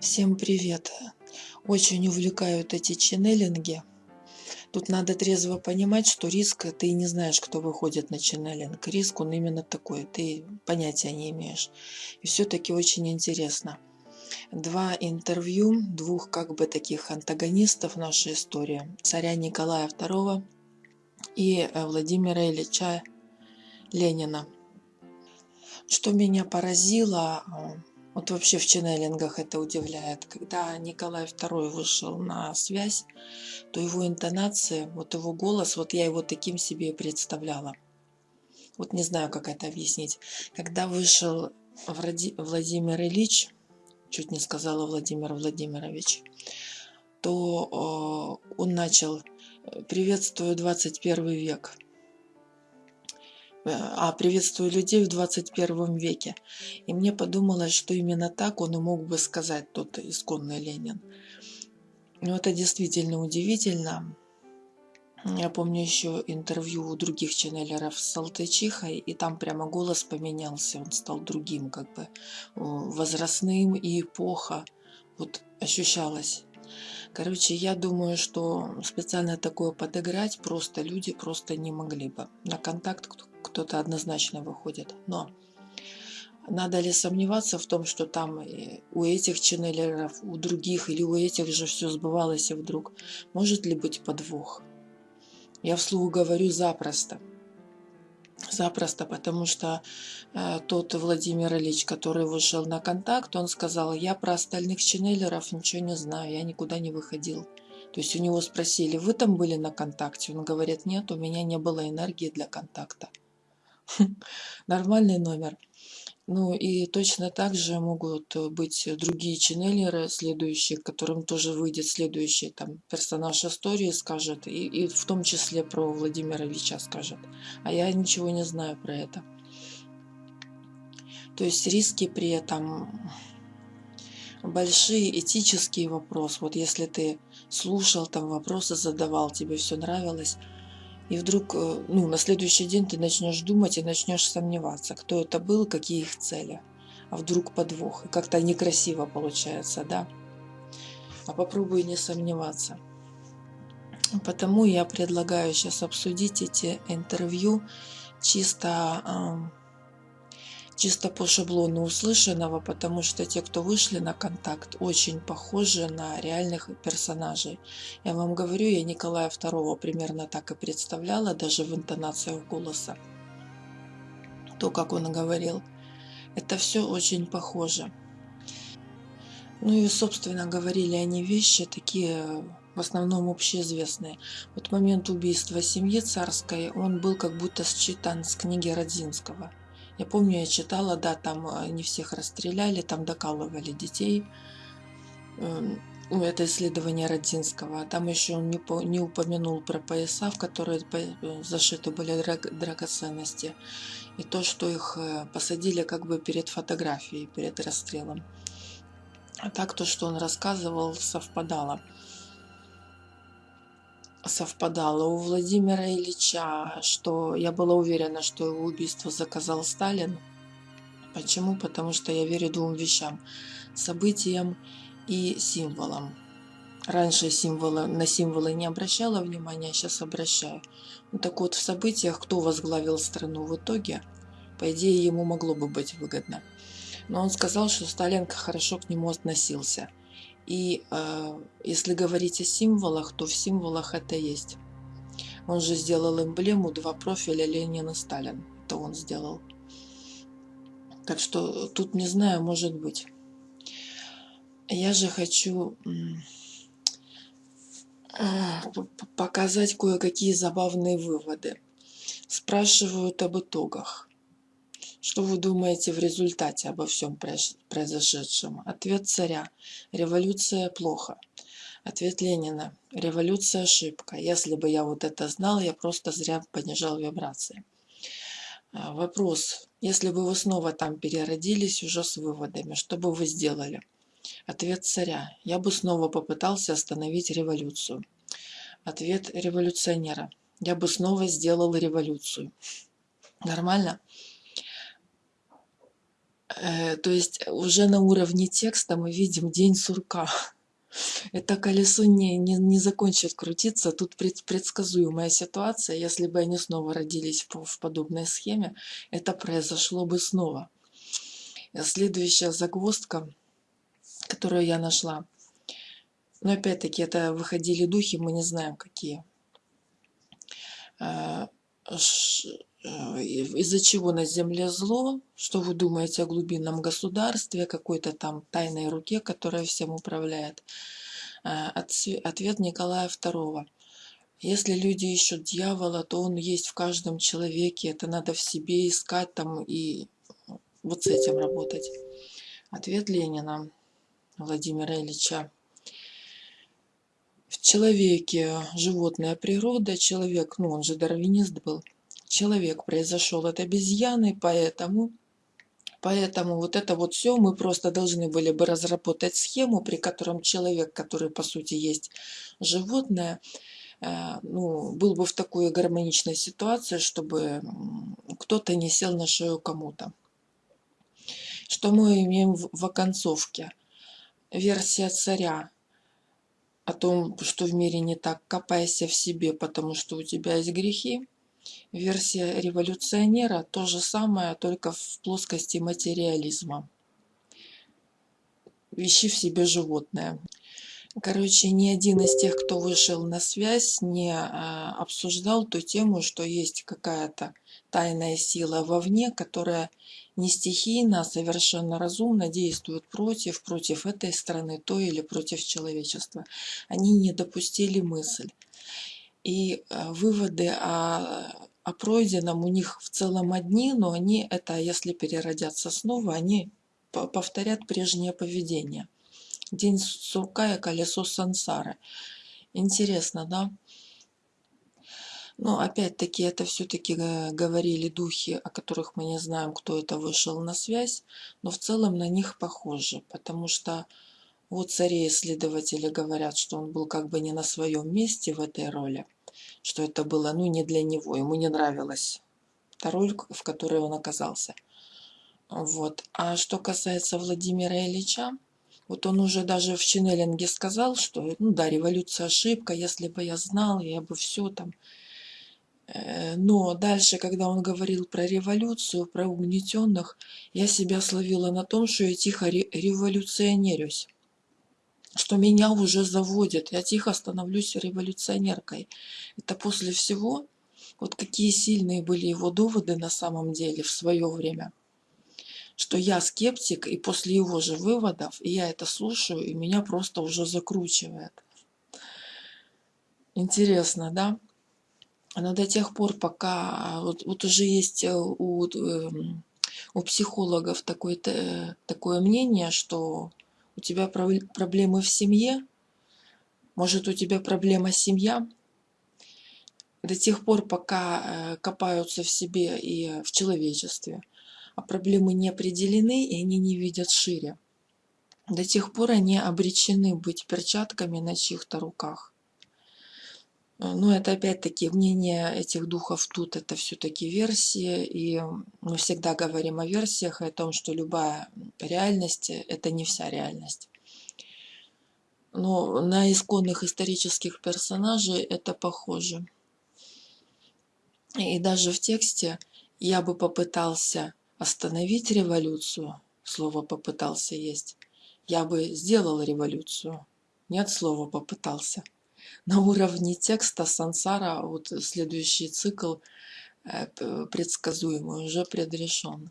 Всем привет! Очень увлекают эти ченнелинги. Тут надо трезво понимать, что риск, ты не знаешь, кто выходит на ченнелинг. Риск, он именно такой, ты понятия не имеешь. И все-таки очень интересно. Два интервью двух как бы таких антагонистов нашей истории. Царя Николая II и э, Владимира Ильича Ленина. Что меня поразило, э, вот вообще в ченнелингах это удивляет. Когда Николай II вышел на связь, то его интонация, вот его голос, вот я его таким себе представляла. Вот не знаю, как это объяснить. Когда вышел Владимир Ильич, чуть не сказала Владимир Владимирович, то э, он начал «Приветствую 21 век». Э, а приветствую людей в 21 веке. И мне подумалось, что именно так он и мог бы сказать тот исконный Ленин. Но это действительно удивительно. Я помню еще интервью у других ченнелеров с Салтычихой, и там прямо голос поменялся, он стал другим, как бы возрастным, и эпоха вот ощущалась. Короче, я думаю, что специально такое подыграть просто люди просто не могли бы. На контакт кто-то однозначно выходит. Но надо ли сомневаться в том, что там у этих ченнелеров, у других или у этих же все сбывалось и вдруг? Может ли быть подвох? Я вслух говорю запросто. Запросто, потому что э, тот Владимир Ильич, который вышел на контакт, он сказал, я про остальных ченнелеров ничего не знаю, я никуда не выходил. То есть у него спросили, вы там были на контакте? Он говорит, нет, у меня не было энергии для контакта. Нормальный номер. Ну и точно так же могут быть другие ченнелеры, следующие, которым тоже выйдет следующий там персонаж истории, скажет, и, и в том числе про Владимира Ильича скажет. А я ничего не знаю про это. То есть риски при этом большие этические вопросы. Вот если ты слушал, там вопросы задавал, тебе все нравилось, и вдруг, э, ну, на следующий день ты начнешь думать и начнешь сомневаться, кто это был, какие их цели. А вдруг подвох. И как-то некрасиво получается, да? А попробуй не сомневаться. Потому я предлагаю сейчас обсудить эти интервью чисто чисто по шаблону услышанного, потому что те, кто вышли на контакт, очень похожи на реальных персонажей. Я вам говорю, я Николая II примерно так и представляла, даже в интонациях голоса. То, как он говорил. Это все очень похоже. Ну и, собственно, говорили они вещи такие, в основном общеизвестные. Вот момент убийства семьи царской, он был как будто считан с книги Родзинского – я помню, я читала, да, там э, не всех расстреляли, там докалывали детей. Эм, ну, это исследование Родзинского. Там еще он не, не упомянул про пояса, в которые э, зашиты были драгоценности. И то, что их э, посадили как бы перед фотографией, перед расстрелом. А так то, что он рассказывал, совпадало совпадало у Владимира Ильича, что я была уверена, что его убийство заказал Сталин. Почему? Потому что я верю двум вещам. Событиям и символам. Раньше символы, на символы не обращала внимания, сейчас обращаю. Ну, так вот, в событиях кто возглавил страну в итоге, по идее, ему могло бы быть выгодно. Но он сказал, что Сталин хорошо к нему относился – и э, если говорить о символах, то в символах это есть. Он же сделал эмблему два профиля Ленина Сталин. Это он сделал. Так что тут не знаю, может быть. Я же хочу показать кое-какие забавные выводы. Спрашивают об итогах. Что вы думаете в результате обо всем произошедшем? Ответ царя. Революция плохо. Ответ Ленина. Революция ошибка. Если бы я вот это знал, я просто зря понижал вибрации. А, вопрос. Если бы вы снова там переродились уже с выводами, что бы вы сделали? Ответ царя. Я бы снова попытался остановить революцию. Ответ революционера. Я бы снова сделал революцию. Нормально? Э, то есть уже на уровне текста мы видим день сурка. Это колесо не, не, не закончит крутиться. Тут пред, предсказуемая ситуация. Если бы они снова родились в, в подобной схеме, это произошло бы снова. Следующая загвоздка, которую я нашла. Но опять-таки это выходили духи, мы не знаем какие. Э, из-за чего на земле зло, что вы думаете о глубинном государстве, какой-то там тайной руке, которая всем управляет. Э, ответ Николая II. Если люди ищут дьявола, то он есть в каждом человеке, это надо в себе искать там и вот с этим работать. Ответ Ленина Владимира Ильича. В человеке животная природа, человек, ну он же дарвинист был, человек произошел от обезьяны, поэтому, поэтому вот это вот все мы просто должны были бы разработать схему, при котором человек, который по сути есть животное, э, ну, был бы в такой гармоничной ситуации, чтобы кто-то не сел на шею кому-то. Что мы имеем в оконцовке? Версия царя о том, что в мире не так, копайся в себе, потому что у тебя есть грехи версия революционера то же самое, только в плоскости материализма. Ищи в себе животное. Короче, ни один из тех, кто вышел на связь, не а, обсуждал ту тему, что есть какая-то тайная сила вовне, которая не стихийно, а совершенно разумно действует против, против этой страны, той или против человечества. Они не допустили мысль. И э, выводы о, о пройденном у них в целом одни, но они это, если переродятся снова, они повторят прежнее поведение. День сурка и колесо сансары. Интересно, да? Но опять-таки это все-таки э, говорили духи, о которых мы не знаем, кто это вышел на связь, но в целом на них похожи, потому что вот цари-исследователи говорят, что он был как бы не на своем месте в этой роли что это было, ну, не для него, ему не нравилась та роль, в которой он оказался. Вот. А что касается Владимира Ильича, вот он уже даже в Ченнелинге сказал, что, ну да, революция ошибка, если бы я знал, я бы все там. Э, но дальше, когда он говорил про революцию, про угнетенных, я себя словила на том, что я тихо революционерюсь что меня уже заводят, я тихо становлюсь революционеркой. Это после всего, вот какие сильные были его доводы на самом деле в свое время, что я скептик, и после его же выводов, я это слушаю, и меня просто уже закручивает. Интересно, да? Но до тех пор, пока вот, вот уже есть э, у, эм, у психологов такое, такое мнение, что у тебя проблемы в семье? Может, у тебя проблема семья? До тех пор, пока э, копаются в себе и в человечестве, а проблемы не определены, и они не видят шире. До тех пор они обречены быть перчатками на чьих-то руках. Э, но это опять-таки мнение этих духов тут, это все-таки версии, и мы всегда говорим о версиях, о том, что любая реальность – это не вся реальность. Но на исконных исторических персонажей это похоже. И даже в тексте я бы попытался остановить революцию, слово «попытался» есть, я бы сделал революцию, нет слова «попытался» на уровне текста сансара, вот следующий цикл э, предсказуемый, уже предрешен.